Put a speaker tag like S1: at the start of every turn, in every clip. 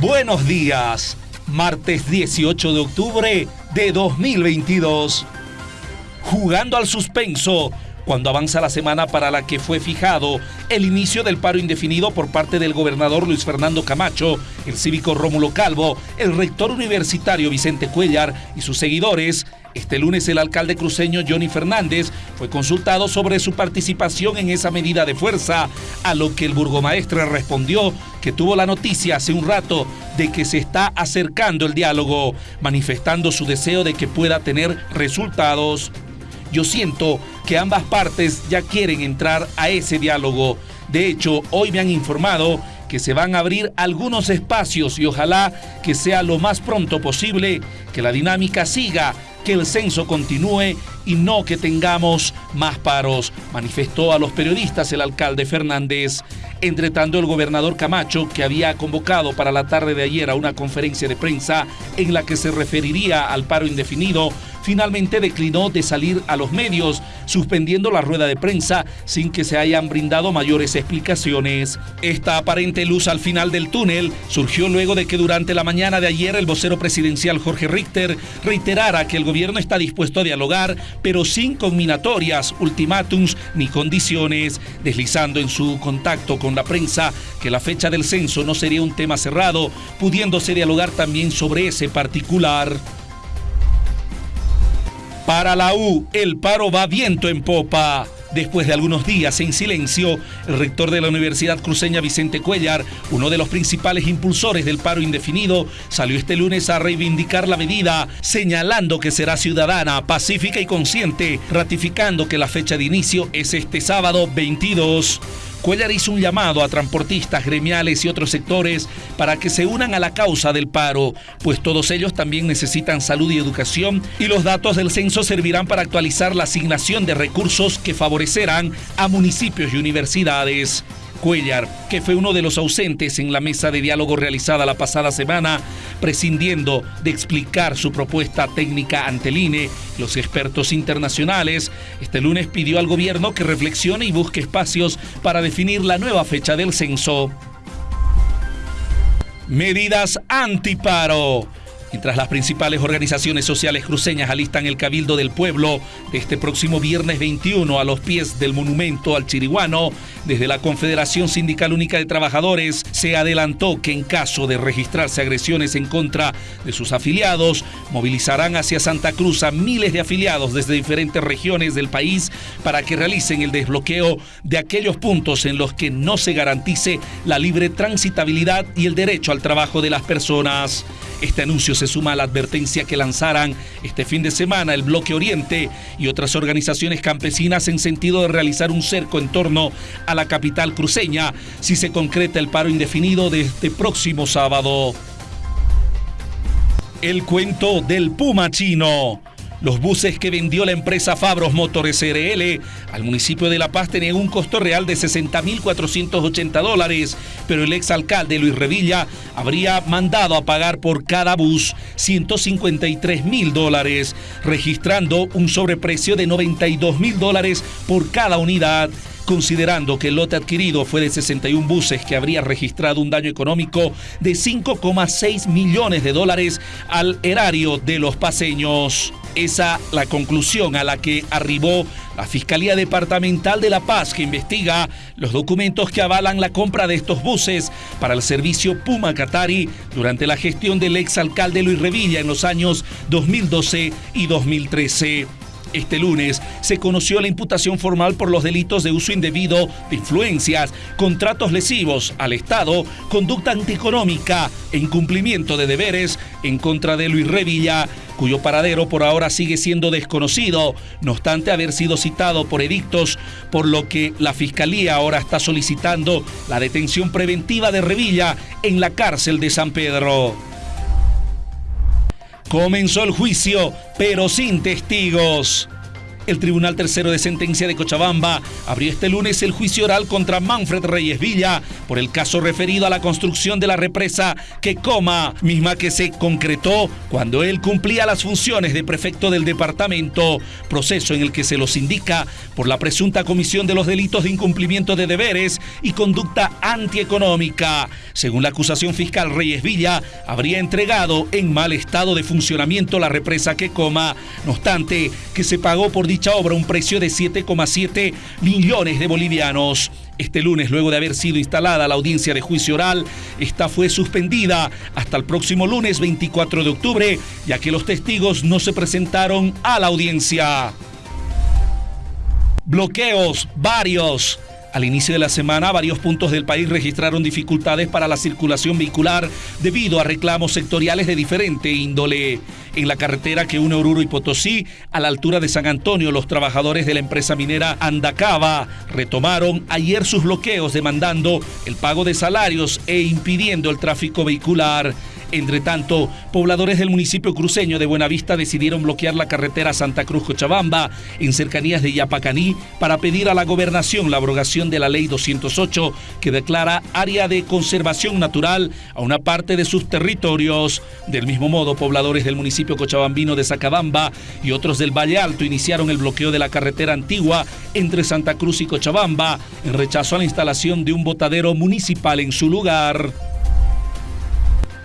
S1: Buenos días, martes 18 de octubre de 2022. Jugando al suspenso, cuando avanza la semana para la que fue fijado el inicio del paro indefinido por parte del gobernador Luis Fernando Camacho, el cívico Rómulo Calvo, el rector universitario Vicente Cuellar y sus seguidores, este lunes el alcalde cruceño Johnny Fernández fue consultado sobre su participación en esa medida de fuerza, a lo que el burgomaestre respondió que tuvo la noticia hace un rato de que se está acercando el diálogo, manifestando su deseo de que pueda tener resultados. Yo siento que ambas partes ya quieren entrar a ese diálogo. De hecho, hoy me han informado que se van a abrir algunos espacios y ojalá que sea lo más pronto posible, que la dinámica siga, que el censo continúe y no que tengamos más paros, manifestó a los periodistas el alcalde Fernández. Entre tanto, el gobernador Camacho, que había convocado para la tarde de ayer a una conferencia de prensa en la que se referiría al paro indefinido, finalmente declinó de salir a los medios, suspendiendo la rueda de prensa sin que se hayan brindado mayores explicaciones. Esta aparente luz al final del túnel surgió luego de que durante la mañana de ayer el vocero presidencial Jorge Richter reiterara que el gobierno está dispuesto a dialogar, pero sin combinatorias, ultimátums ni condiciones, deslizando en su contacto con la prensa que la fecha del censo no sería un tema cerrado, pudiéndose dialogar también sobre ese particular. Para la U, el paro va viento en popa. Después de algunos días en silencio, el rector de la Universidad Cruceña Vicente Cuellar, uno de los principales impulsores del paro indefinido, salió este lunes a reivindicar la medida, señalando que será ciudadana, pacífica y consciente, ratificando que la fecha de inicio es este sábado 22. Cuellar hizo un llamado a transportistas, gremiales y otros sectores para que se unan a la causa del paro, pues todos ellos también necesitan salud y educación y los datos del censo servirán para actualizar la asignación de recursos que favorecerán a municipios y universidades. Cuellar, que fue uno de los ausentes en la mesa de diálogo realizada la pasada semana, prescindiendo de explicar su propuesta técnica ante el INE, los expertos internacionales, este lunes pidió al gobierno que reflexione y busque espacios para definir la nueva fecha del censo. Medidas antiparo. Mientras las principales organizaciones sociales cruceñas alistan el Cabildo del Pueblo este próximo viernes 21 a los pies del monumento al Chiriguano, desde la Confederación Sindical Única de Trabajadores se adelantó que en caso de registrarse agresiones en contra de sus afiliados, movilizarán hacia Santa Cruz a miles de afiliados desde diferentes regiones del país para que realicen el desbloqueo de aquellos puntos en los que no se garantice la libre transitabilidad y el derecho al trabajo de las personas. Este anuncio se suma a la advertencia que lanzaran este fin de semana el Bloque Oriente y otras organizaciones campesinas en sentido de realizar un cerco en torno a la capital cruceña si se concreta el paro indefinido de este próximo sábado. El cuento del Puma chino. Los buses que vendió la empresa Fabros Motores SRL al municipio de La Paz tenían un costo real de 60.480 dólares, pero el exalcalde Luis Revilla habría mandado a pagar por cada bus 153.000 dólares, registrando un sobreprecio de 92.000 dólares por cada unidad considerando que el lote adquirido fue de 61 buses que habría registrado un daño económico de 5,6 millones de dólares al erario de los paseños. Esa la conclusión a la que arribó la Fiscalía Departamental de La Paz que investiga los documentos que avalan la compra de estos buses para el servicio Puma Catari durante la gestión del exalcalde Luis Revilla en los años 2012 y 2013. Este lunes se conoció la imputación formal por los delitos de uso indebido de influencias, contratos lesivos al Estado, conducta antieconómica e incumplimiento de deberes en contra de Luis Revilla, cuyo paradero por ahora sigue siendo desconocido, no obstante haber sido citado por edictos, por lo que la Fiscalía ahora está solicitando la detención preventiva de Revilla en la cárcel de San Pedro. Comenzó el juicio, pero sin testigos. El Tribunal Tercero de Sentencia de Cochabamba abrió este lunes el juicio oral contra Manfred Reyes Villa por el caso referido a la construcción de la represa que coma, misma que se concretó cuando él cumplía las funciones de prefecto del departamento, proceso en el que se los indica por la presunta comisión de los delitos de incumplimiento de deberes y conducta antieconómica. Según la acusación fiscal, Reyes Villa habría entregado en mal estado de funcionamiento la represa que coma, no obstante que se pagó por obra un precio de 7,7 millones de bolivianos. Este lunes, luego de haber sido instalada la audiencia de juicio oral, esta fue suspendida hasta el próximo lunes 24 de octubre, ya que los testigos no se presentaron a la audiencia. Bloqueos, varios. Al inicio de la semana, varios puntos del país registraron dificultades para la circulación vehicular debido a reclamos sectoriales de diferente índole. En la carretera que une Oruro y Potosí, a la altura de San Antonio, los trabajadores de la empresa minera Andacaba retomaron ayer sus bloqueos demandando el pago de salarios e impidiendo el tráfico vehicular. Entre tanto, pobladores del municipio cruceño de Buenavista decidieron bloquear la carretera Santa Cruz-Cochabamba en cercanías de Yapacaní para pedir a la gobernación la abrogación de la ley 208 que declara área de conservación natural a una parte de sus territorios. Del mismo modo, pobladores del municipio cochabambino de Sacabamba y otros del Valle Alto iniciaron el bloqueo de la carretera antigua entre Santa Cruz y Cochabamba en rechazo a la instalación de un botadero municipal en su lugar.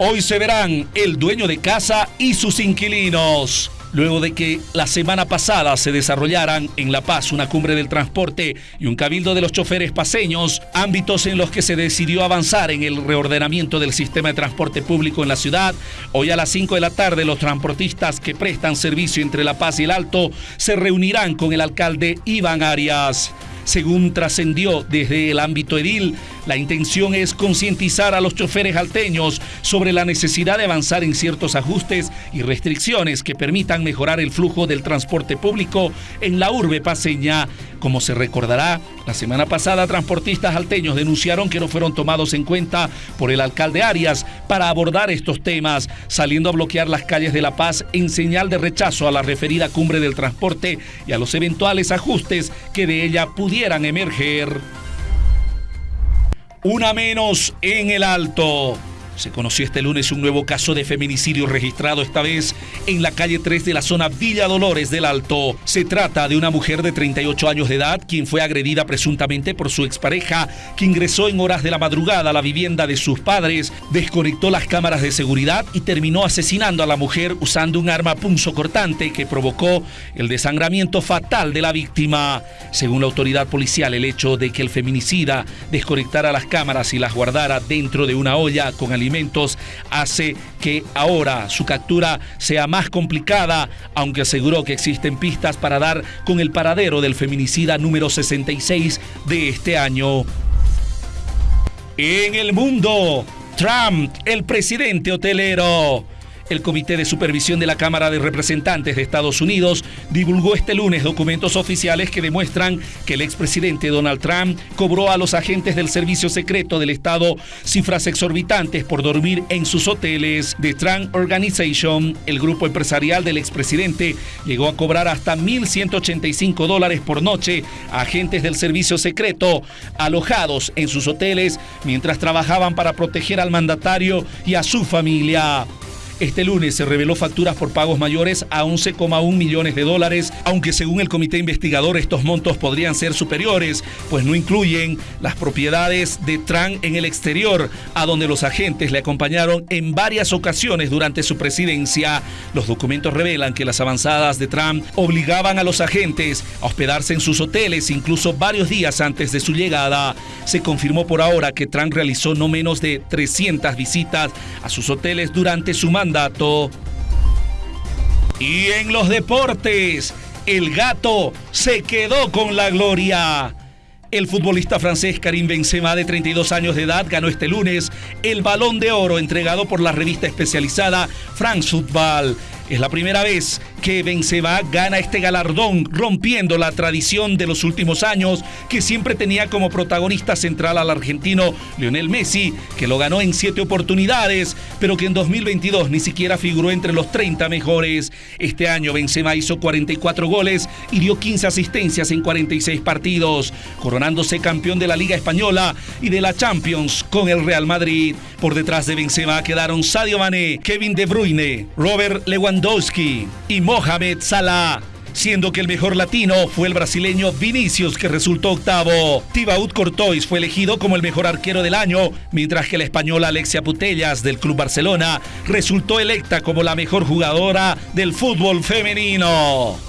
S1: Hoy se verán el dueño de casa y sus inquilinos. Luego de que la semana pasada se desarrollaran en La Paz una cumbre del transporte y un cabildo de los choferes paseños, ámbitos en los que se decidió avanzar en el reordenamiento del sistema de transporte público en la ciudad, hoy a las 5 de la tarde los transportistas que prestan servicio entre La Paz y el Alto se reunirán con el alcalde Iván Arias. Según trascendió desde el ámbito edil, la intención es concientizar a los choferes alteños sobre la necesidad de avanzar en ciertos ajustes y restricciones que permitan mejorar el flujo del transporte público en la urbe paseña. Como se recordará, la semana pasada transportistas alteños denunciaron que no fueron tomados en cuenta por el alcalde Arias para abordar estos temas, saliendo a bloquear las calles de La Paz en señal de rechazo a la referida cumbre del transporte y a los eventuales ajustes que de ella pudieran emerger. Una menos en el alto. Se conoció este lunes un nuevo caso de feminicidio registrado esta vez en la calle 3 de la zona Villa Dolores del Alto. Se trata de una mujer de 38 años de edad quien fue agredida presuntamente por su expareja que ingresó en horas de la madrugada a la vivienda de sus padres, desconectó las cámaras de seguridad y terminó asesinando a la mujer usando un arma punzocortante que provocó el desangramiento fatal de la víctima. Según la autoridad policial, el hecho de que el feminicida desconectara las cámaras y las guardara dentro de una olla con alimentos hace que ahora su captura sea más complicada, aunque aseguró que existen pistas para dar con el paradero del feminicida número 66 de este año. En el mundo, Trump, el presidente hotelero. El Comité de Supervisión de la Cámara de Representantes de Estados Unidos divulgó este lunes documentos oficiales que demuestran que el expresidente Donald Trump cobró a los agentes del Servicio Secreto del Estado cifras exorbitantes por dormir en sus hoteles. The Trump Organization, el grupo empresarial del expresidente, llegó a cobrar hasta 1.185 dólares por noche a agentes del Servicio Secreto alojados en sus hoteles mientras trabajaban para proteger al mandatario y a su familia. Este lunes se reveló facturas por pagos mayores a 11,1 millones de dólares, aunque según el comité investigador estos montos podrían ser superiores, pues no incluyen las propiedades de Trump en el exterior, a donde los agentes le acompañaron en varias ocasiones durante su presidencia. Los documentos revelan que las avanzadas de Trump obligaban a los agentes a hospedarse en sus hoteles incluso varios días antes de su llegada. Se confirmó por ahora que Trump realizó no menos de 300 visitas a sus hoteles durante su mandato Y en los deportes, el gato se quedó con la gloria. El futbolista francés Karim Benzema, de 32 años de edad, ganó este lunes el Balón de Oro entregado por la revista especializada France Football. Es la primera vez que Benzema gana este galardón, rompiendo la tradición de los últimos años que siempre tenía como protagonista central al argentino Lionel Messi, que lo ganó en siete oportunidades, pero que en 2022 ni siquiera figuró entre los 30 mejores. Este año Benzema hizo 44 goles y dio 15 asistencias en 46 partidos, coronándose campeón de la Liga Española y de la Champions con el Real Madrid. Por detrás de Benzema quedaron Sadio Mané, Kevin De Bruyne, Robert Lewandowski y Mohamed Salah siendo que el mejor latino fue el brasileño Vinicius, que resultó octavo. Thibaut Courtois fue elegido como el mejor arquero del año, mientras que la española Alexia Putellas del Club Barcelona resultó electa como la mejor jugadora del fútbol femenino.